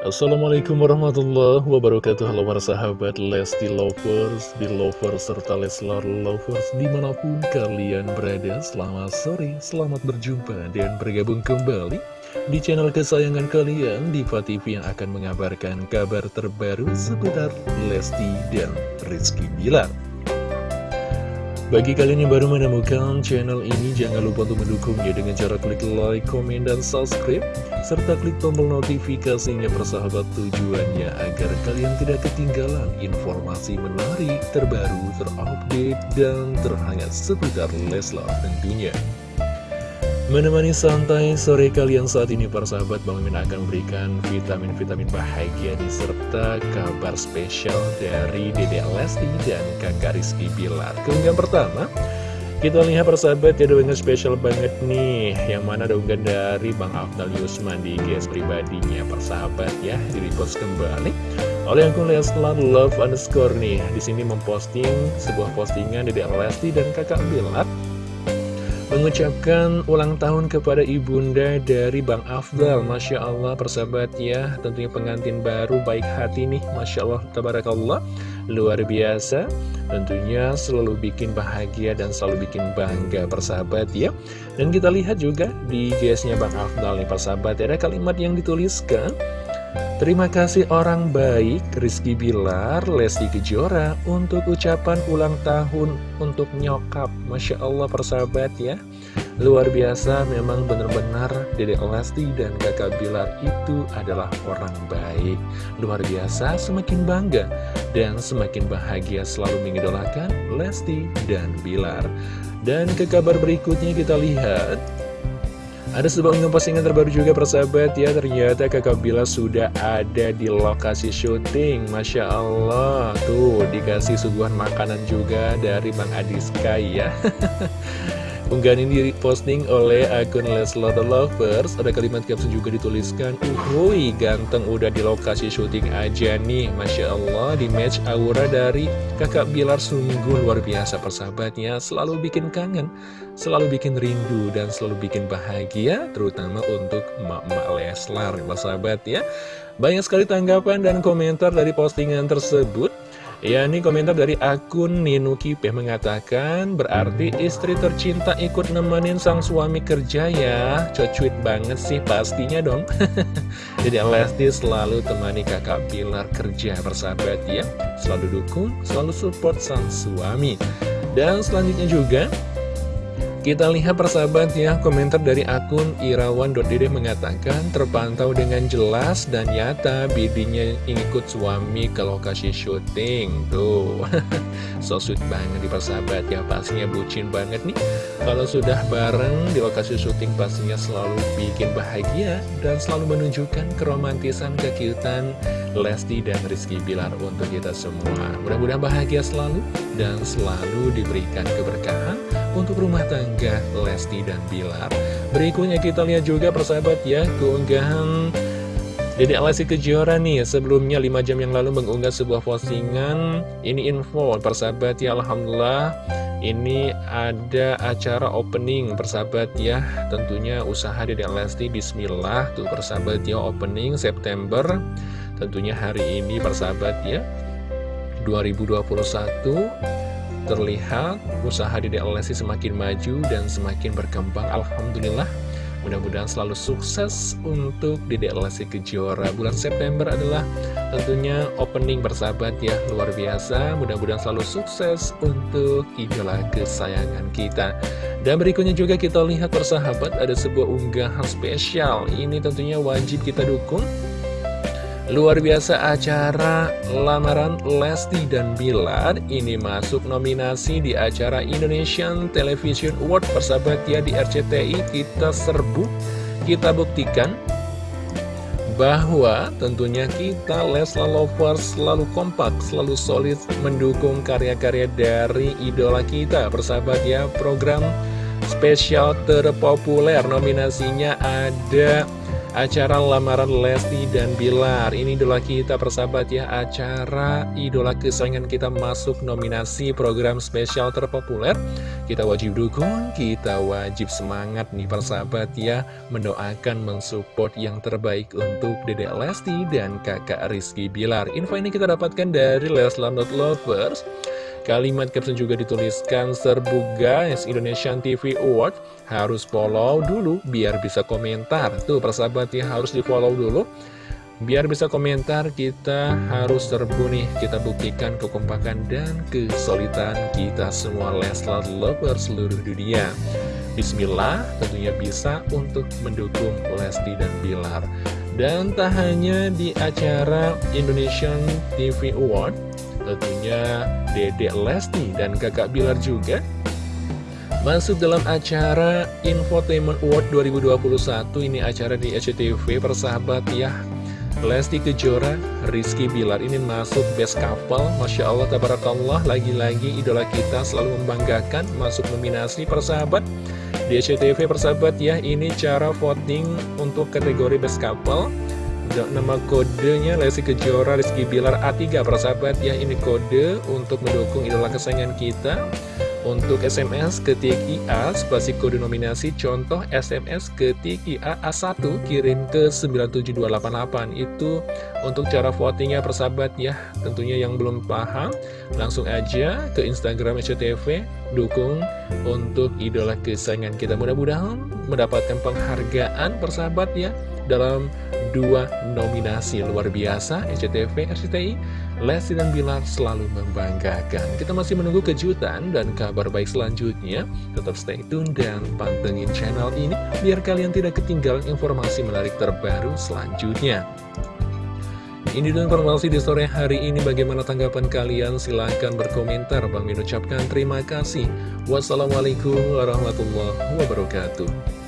Assalamualaikum warahmatullahi wabarakatuh. Halo para sahabat Lesti Lovers, di Lovers, serta Leslar Lovers Di mana pun kalian berada. Selamat sore, selamat berjumpa dan bergabung kembali Di channel kesayangan kalian Diva TV yang akan mengabarkan kabar terbaru seputar Lesti dan Rizky Bilar bagi kalian yang baru menemukan channel ini, jangan lupa untuk mendukungnya dengan cara klik like, komen, dan subscribe, serta klik tombol notifikasinya persahabat tujuannya agar kalian tidak ketinggalan informasi menarik, terbaru, terupdate, dan terhangat seputar Leslar tentunya. Menemani santai sore kalian saat ini para sahabat Bang Mimin akan memberikan vitamin-vitamin bahagia serta kabar spesial dari Dede Lesti dan kakak Rizky Bilar. Keunggahan pertama kita lihat para sahabat ya dengan spesial banget nih. Yang mana ada dari Bang Afdal Yusman di GS pribadinya para sahabat ya. Di repost kembali. Oleh akun Leslar Love underscore nih di sini memposting sebuah postingan Dede Lesti dan kakak Bilar mengucapkan ulang tahun kepada ibunda dari Bang Afdal. Masya Allah persahabat ya tentunya pengantin baru baik hati nih. Masya Allah tabarakallah. Luar biasa. Tentunya selalu bikin bahagia dan selalu bikin bangga persahabat ya. Dan kita lihat juga di GS-nya Bang Afdal nih persahabat ada kalimat yang dituliskan Terima kasih orang baik Rizky Bilar, Lesti Kejora untuk ucapan ulang tahun untuk nyokap. Masya Allah persahabat ya. Luar biasa memang benar-benar Dede Lesti dan kakak Bilar itu adalah orang baik. Luar biasa semakin bangga dan semakin bahagia selalu mengidolakan Lesti dan Bilar. Dan ke kabar berikutnya kita lihat ada sebuah unggahan postingan terbaru juga persahabat. Ya Ternyata kakak Bila sudah ada di lokasi syuting. Masya Allah. Tuh dikasih suguhan makanan juga dari Bang Adi Sky ya Unggahan ini diposting oleh akun Leslar The Lovers Ada kalimat caption juga dituliskan Uhuy, ganteng udah di lokasi syuting aja nih. Masya Allah, di match aura dari kakak Bilar sungguh luar biasa persahabatnya. Selalu bikin kangen, selalu bikin rindu, dan selalu bikin bahagia Terutama untuk emak-emak Leslar, persahabat ya. Banyak sekali tanggapan dan komentar dari postingan tersebut Ya ini komentar dari akun Ninuki P mengatakan Berarti istri tercinta ikut nemenin sang suami kerja ya? Cocuit banget sih pastinya dong. Jadi Lesti selalu temani kakak Pilar kerja bersahabat ya. Selalu dukung, selalu support sang suami. Dan selanjutnya juga kita lihat persahabat ya, komentar dari akun irawan.dede mengatakan terpantau dengan jelas dan nyata bidinya ikut suami ke lokasi syuting. Tuh, so sweet banget di persahabat ya, pastinya bucin banget nih. Kalau sudah bareng di lokasi syuting pastinya selalu bikin bahagia dan selalu menunjukkan keromantisan kekiutan Lesti dan Rizky Bilar untuk kita semua. Mudah-mudahan bahagia selalu dan selalu diberikan keberkahan untuk rumah tangga Lesti dan Bilar. Berikutnya kita lihat juga persahabat ya, keunggahan Dede Lesti Kejora nih, sebelumnya 5 jam yang lalu mengunggah sebuah postingan, ini info persahabat ya, Alhamdulillah, ini ada acara opening persahabat ya, tentunya usaha Dede Lesti Bismillah, tuh persahabat ya, opening September, tentunya hari ini persahabat ya, 2021, terlihat usaha di Lesti semakin maju dan semakin berkembang. Alhamdulillah Mudah-mudahan selalu sukses untuk Dedek Lesti Kejora. Bulan September adalah tentunya opening bersahabat ya. Luar biasa Mudah-mudahan selalu sukses untuk idola kesayangan kita. Dan berikutnya juga kita lihat persahabat Ada sebuah unggahan spesial. Ini tentunya wajib kita dukung Luar biasa acara lamaran Lesti dan Bilar ini masuk nominasi di acara Indonesian Television Award. Persahabat ya di RCTI kita serbu, kita buktikan bahwa tentunya kita Lesla Lovers selalu kompak, selalu solid mendukung karya-karya dari idola kita. Persahabat ya program spesial terpopuler. Nominasinya ada acara lamaran Lesti dan Bilar. Ini idola kita persahabat ya. Acara idola kesayangan kita masuk nominasi program spesial terpopuler. Kita wajib dukung, kita wajib semangat nih persahabat ya. Mendoakan, mensupport yang terbaik untuk Dedek Lesti dan kakak Rizky Bilar. Info ini kita dapatkan dari Leslar Lovers Kalimat caption juga dituliskan serbu guys Indonesian TV Award harus follow dulu biar bisa komentar. Tuh persahabat ya harus di follow dulu biar bisa komentar. Kita harus serbu nih kita buktikan kekompakan dan kesulitan kita semua Leslar Lover seluruh dunia. Bismillah tentunya bisa untuk mendukung Lesti dan Bilar. Dan tak hanya di acara Indonesian TV Award tentunya Dedek Lesti dan kakak Bilar juga Masuk dalam acara Infotainment Award 2021 Ini acara di SCTV persahabat ya. Lesti Kejora, Rizky Bilar ini masuk best couple. Masya Allah, tabarakallah. Lagi-lagi idola kita selalu membanggakan Masuk nominasi persahabat. Di SCTV persahabat ya Ini cara voting untuk kategori best couple Nama kodenya Lesti Kejora Rizky Bilar A3 persahabat ya Ini kode untuk mendukung idola kesayangan kita. Untuk SMS ketik IA spasi kode nominasi contoh SMS ketik IA A1 kirim ke 97288 itu untuk cara votingnya persahabat ya. Tentunya yang belum paham langsung aja ke Instagram SCTV dukung untuk idola kesayangan kita. Mudah-mudahan mendapatkan penghargaan persahabat ya dalam dua nominasi luar biasa SCTV RCTI Lesti dan Bilar selalu membanggakan. Kita masih menunggu kejutan dan kabar baik selanjutnya. Tetap stay tune dan pantengin channel ini biar kalian tidak ketinggalan informasi menarik terbaru selanjutnya. Ini dan informasi di sore hari ini. Bagaimana tanggapan kalian? Silahkan berkomentar. Bang Min ucapkan terima kasih. Wassalamualaikum warahmatullahi wabarakatuh